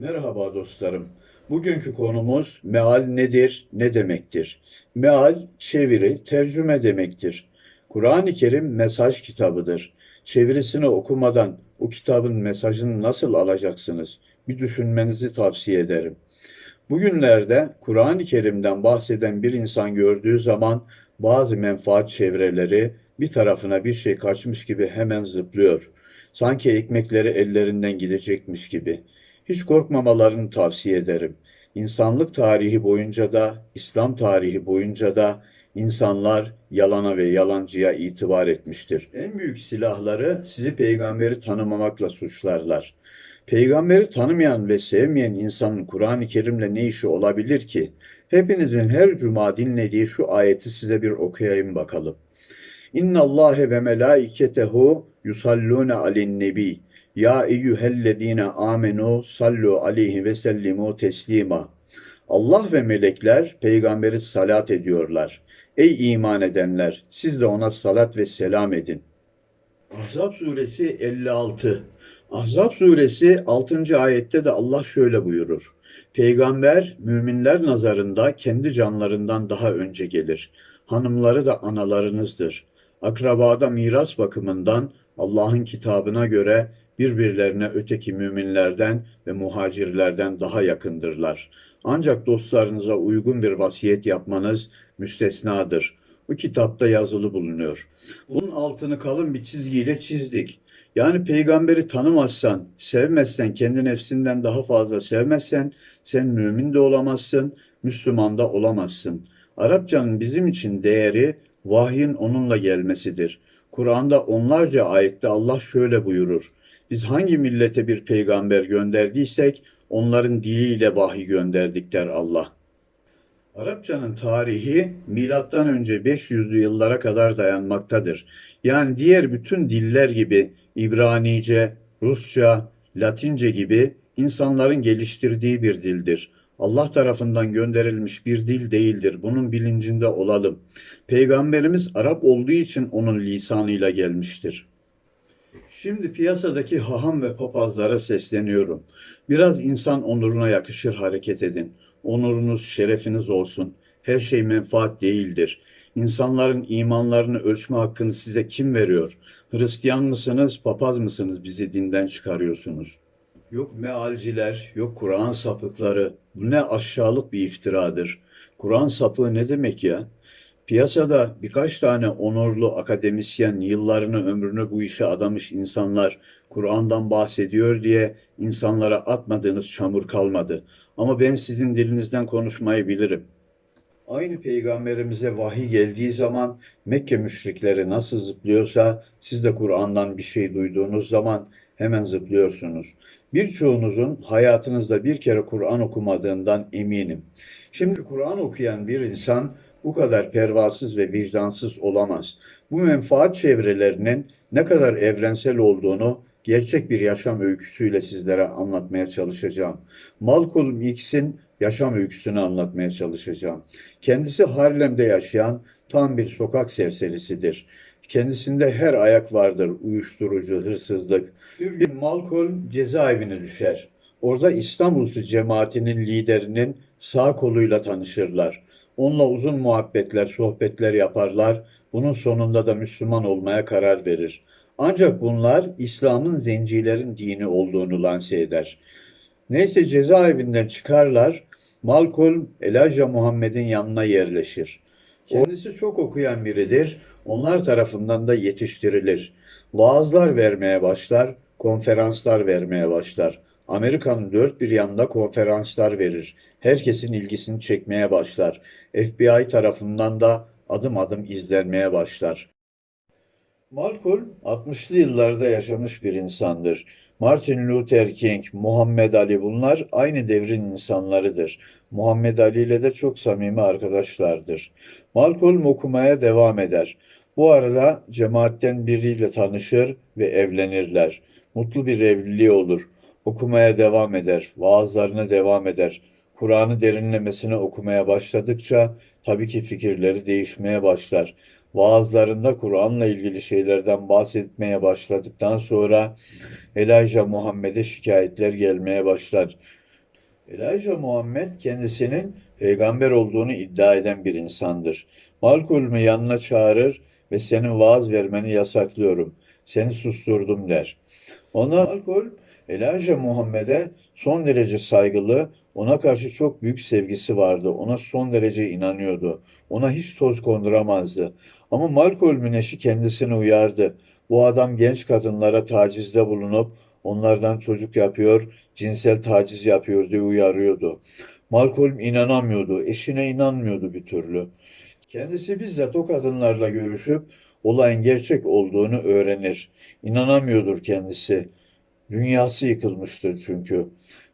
Merhaba dostlarım. Bugünkü konumuz meal nedir, ne demektir? Meal, çeviri, tercüme demektir. Kur'an-ı Kerim mesaj kitabıdır. Çevirisini okumadan o kitabın mesajını nasıl alacaksınız? Bir düşünmenizi tavsiye ederim. Bugünlerde Kur'an-ı Kerim'den bahseden bir insan gördüğü zaman bazı menfaat çevreleri bir tarafına bir şey kaçmış gibi hemen zıplıyor. Sanki ekmekleri ellerinden gidecekmiş gibi. Hiç korkmamalarını tavsiye ederim. İnsanlık tarihi boyunca da, İslam tarihi boyunca da insanlar yalana ve yalancıya itibar etmiştir. En büyük silahları sizi peygamberi tanımamakla suçlarlar. Peygamberi tanımayan ve sevmeyen insanın Kur'an-ı Kerim'le ne işi olabilir ki? Hepinizin her cuma dinlediği şu ayeti size bir okuyayım bakalım. İnna Allahe ve melaiketehu yusallune alen nebi. Ya eyyühellezine amenu sallu aleyhi ve sellimu teslima. Allah ve melekler peygamberi salat ediyorlar. Ey iman edenler siz de ona salat ve selam edin. Ahzab suresi 56 Ahzab suresi 6. ayette de Allah şöyle buyurur. Peygamber müminler nazarında kendi canlarından daha önce gelir. Hanımları da analarınızdır. Akrabada miras bakımından Allah'ın kitabına göre birbirlerine öteki müminlerden ve muhacirlerden daha yakındırlar. Ancak dostlarınıza uygun bir vasiyet yapmanız müstesnadır. Bu kitapta yazılı bulunuyor. Bunun altını kalın bir çizgiyle çizdik. Yani peygamberi tanımazsan, sevmezsen, kendi nefsinden daha fazla sevmezsen sen mümin de olamazsın, Müslüman da olamazsın. Arapçanın bizim için değeri vahyin onunla gelmesidir. Kur'an'da onlarca ayette Allah şöyle buyurur. Biz hangi millete bir peygamber gönderdiysek onların diliyle vahiy gönderdik der Allah. Arapçanın tarihi milattan önce 500'lü yıllara kadar dayanmaktadır. Yani diğer bütün diller gibi İbranice, Rusça, Latince gibi insanların geliştirdiği bir dildir. Allah tarafından gönderilmiş bir dil değildir. Bunun bilincinde olalım. Peygamberimiz Arap olduğu için onun lisanıyla gelmiştir. Şimdi piyasadaki haham ve papazlara sesleniyorum. Biraz insan onuruna yakışır hareket edin. Onurunuz, şerefiniz olsun. Her şey menfaat değildir. İnsanların imanlarını ölçme hakkını size kim veriyor? Hristiyan mısınız, papaz mısınız bizi dinden çıkarıyorsunuz? Yok mealciler, yok Kur'an sapıkları. Bu ne aşağılık bir iftiradır. Kur'an sapığı ne demek ya? Piyasada birkaç tane onurlu akademisyen yıllarını ömrünü bu işe adamış insanlar Kur'an'dan bahsediyor diye insanlara atmadığınız çamur kalmadı. Ama ben sizin dilinizden konuşmayı bilirim. Aynı peygamberimize vahiy geldiği zaman Mekke müşrikleri nasıl zıplıyorsa siz de Kur'an'dan bir şey duyduğunuz zaman hemen zıplıyorsunuz. Birçoğunuzun hayatınızda bir kere Kur'an okumadığından eminim. Şimdi Kur'an okuyan bir insan bu kadar pervasız ve vicdansız olamaz. Bu menfaat çevrelerinin ne kadar evrensel olduğunu gerçek bir yaşam öyküsüyle sizlere anlatmaya çalışacağım. Malcolm X'in yaşam öyküsünü anlatmaya çalışacağım. Kendisi Harlem'de yaşayan tam bir sokak serserisidir. Kendisinde her ayak vardır. Uyuşturucu, hırsızlık. Bir gün Malcolm cezaevine düşer. Orada İstanbul'su cemaatinin liderinin sağ koluyla tanışırlar. Onunla uzun muhabbetler, sohbetler yaparlar. Bunun sonunda da Müslüman olmaya karar verir. Ancak bunlar İslam'ın zencilerin dini olduğunu lanse eder. Neyse cezaevinden çıkarlar. Malcolm Elijah Muhammed'in yanına yerleşir. Kendisi çok okuyan biridir. Onlar tarafından da yetiştirilir. Vaazlar vermeye başlar, konferanslar vermeye başlar. Amerika'nın dört bir yanında konferanslar verir. Herkesin ilgisini çekmeye başlar. FBI tarafından da adım adım izlenmeye başlar. Malcolm 60'lı yıllarda yaşamış bir insandır. Martin Luther King, Muhammed Ali bunlar aynı devrin insanlarıdır. Muhammed Ali ile de çok samimi arkadaşlardır. Malcolm okumaya devam eder. Bu arada cemaatten biriyle tanışır ve evlenirler. Mutlu bir evliliği olur. Okumaya devam eder, vaazlarına devam eder. Kur'an'ı derinlemesine okumaya başladıkça tabii ki fikirleri değişmeye başlar. Vaazlarında Kur'an'la ilgili şeylerden bahsetmeye başladıktan sonra Elijah Muhammed'e şikayetler gelmeye başlar. Elijah Muhammed kendisinin peygamber olduğunu iddia eden bir insandır. Malkolm'u yanına çağırır ve senin vaaz vermeni yasaklıyorum. Seni susturdum der. Ona Malkolm Elijah Muhammed'e son derece saygılı, ona karşı çok büyük sevgisi vardı. Ona son derece inanıyordu. Ona hiç toz konduramazdı. Ama Malkolm'un eşi kendisini uyardı. Bu adam genç kadınlara tacizde bulunup onlardan çocuk yapıyor, cinsel taciz yapıyor diye uyarıyordu. Malcolm inanamıyordu, eşine inanmıyordu bir türlü. Kendisi bizzat o kadınlarla görüşüp olayın gerçek olduğunu öğrenir. İnanamıyordur kendisi. Dünyası yıkılmıştır çünkü.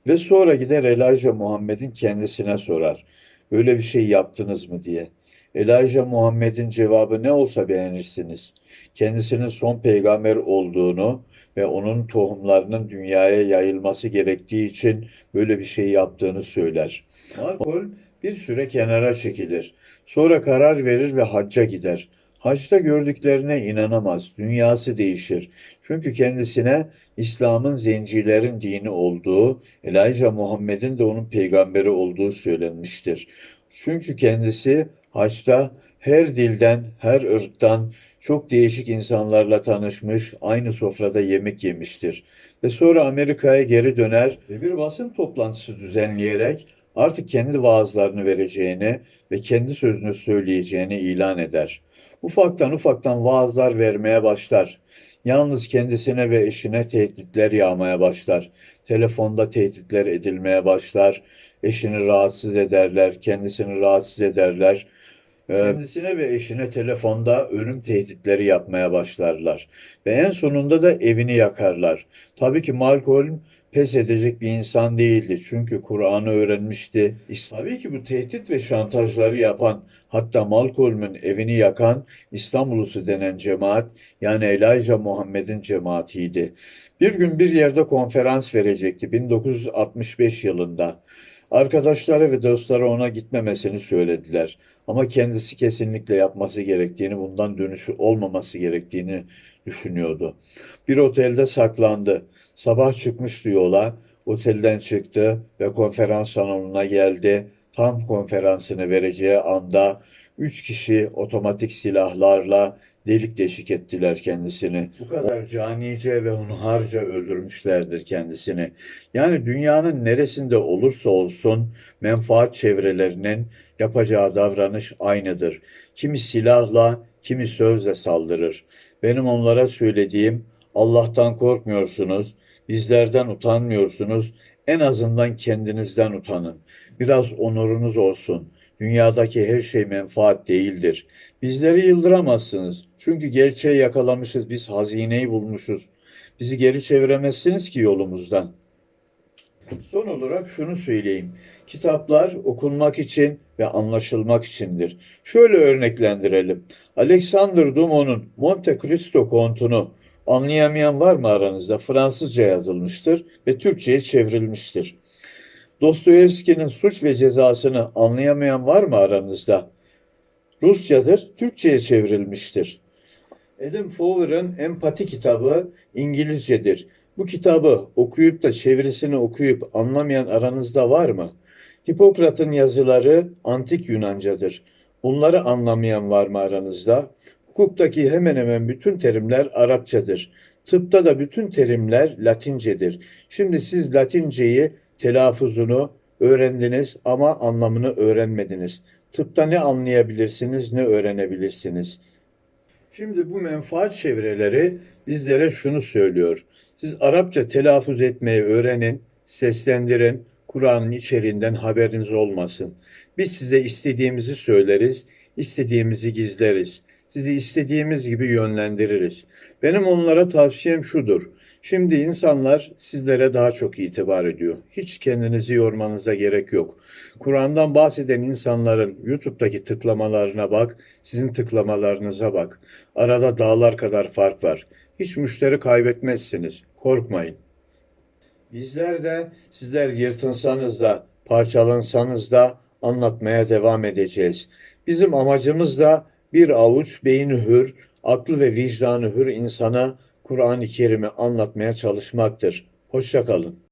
Ve sonra gider Elijah Muhammed'in kendisine sorar. Böyle bir şey yaptınız mı diye. Elijah Muhammed'in cevabı ne olsa beğenirsiniz. Kendisinin son peygamber olduğunu ve onun tohumlarının dünyaya yayılması gerektiği için böyle bir şey yaptığını söyler. Malcolm bir süre kenara çekilir. Sonra karar verir ve hacca gider. Haçta gördüklerine inanamaz. Dünyası değişir. Çünkü kendisine İslam'ın zencilerin dini olduğu, Elijah Muhammed'in de onun peygamberi olduğu söylenmiştir. Çünkü kendisi haçta her dilden, her ırktan çok değişik insanlarla tanışmış, aynı sofrada yemek yemiştir. Ve sonra Amerika'ya geri döner ve bir basın toplantısı düzenleyerek artık kendi vaazlarını vereceğini ve kendi sözünü söyleyeceğini ilan eder. Ufaktan ufaktan vaazlar vermeye başlar. Yalnız kendisine ve eşine tehditler yağmaya başlar. Telefonda tehditler edilmeye başlar. Eşini rahatsız ederler, kendisini rahatsız ederler. Ee, Kendisine ve eşine telefonda ölüm tehditleri yapmaya başlarlar. Ve en sonunda da evini yakarlar. Tabii ki Malcolm pes edecek bir insan değildi. Çünkü Kur'an'ı öğrenmişti. Tabii ki bu tehdit ve şantajları yapan, hatta Malcolm'un evini yakan İslam Ulusu denen cemaat, yani Elijah Muhammed'in cemaatiydi. Bir gün bir yerde konferans verecekti 1965 yılında. Arkadaşları ve dostları ona gitmemesini söylediler. Ama kendisi kesinlikle yapması gerektiğini, bundan dönüşü olmaması gerektiğini düşünüyordu. Bir otelde saklandı. Sabah çıkmıştı yola. Otelden çıktı ve konferans salonuna geldi. Tam konferansını vereceği anda üç kişi otomatik silahlarla delik deşik ettiler kendisini. Bu kadar canice ve hunharca öldürmüşlerdir kendisini. Yani dünyanın neresinde olursa olsun menfaat çevrelerinin yapacağı davranış aynıdır. Kimi silahla, kimi sözle saldırır. Benim onlara söylediğim Allah'tan korkmuyorsunuz, bizlerden utanmıyorsunuz, en azından kendinizden utanın. Biraz onurunuz olsun. Dünyadaki her şey menfaat değildir. Bizleri yıldıramazsınız. Çünkü gerçeği yakalamışız, biz hazineyi bulmuşuz. Bizi geri çeviremezsiniz ki yolumuzdan. Son olarak şunu söyleyeyim. Kitaplar okunmak için ve anlaşılmak içindir. Şöyle örneklendirelim. Alexander Dumont'un Monte Cristo kontunu anlayamayan var mı aranızda? Fransızca yazılmıştır ve Türkçe'ye çevrilmiştir. Dostoyevski'nin Suç ve Cezasını anlayamayan var mı aranızda? Rusçadır, Türkçe'ye çevrilmiştir. Adam Fowler'ın Empati kitabı İngilizcedir. Bu kitabı okuyup da çevirisini okuyup anlamayan aranızda var mı? Hipokrat'ın yazıları antik Yunancadır. Bunları anlamayan var mı aranızda? Hukuktaki hemen hemen bütün terimler Arapçadır. Tıpta da bütün terimler Latincedir. Şimdi siz Latinceyi telaffuzunu öğrendiniz ama anlamını öğrenmediniz. Tıpta ne anlayabilirsiniz ne öğrenebilirsiniz. Şimdi bu menfaat çevreleri bizlere şunu söylüyor. Siz Arapça telaffuz etmeyi öğrenin, seslendirin, Kur'an'ın içeriğinden haberiniz olmasın. Biz size istediğimizi söyleriz, istediğimizi gizleriz. Sizi istediğimiz gibi yönlendiririz. Benim onlara tavsiyem şudur. Şimdi insanlar sizlere daha çok itibar ediyor. Hiç kendinizi yormanıza gerek yok. Kur'an'dan bahseden insanların YouTube'daki tıklamalarına bak, sizin tıklamalarınıza bak. Arada dağlar kadar fark var. Hiç müşteri kaybetmezsiniz. Korkmayın. Bizler de sizler yırtınsanız da, parçalansanız da anlatmaya devam edeceğiz. Bizim amacımız da bir avuç beyni hür, aklı ve vicdanı hür insana Kur'an-ı Kerim'i anlatmaya çalışmaktır. Hoşça kalın.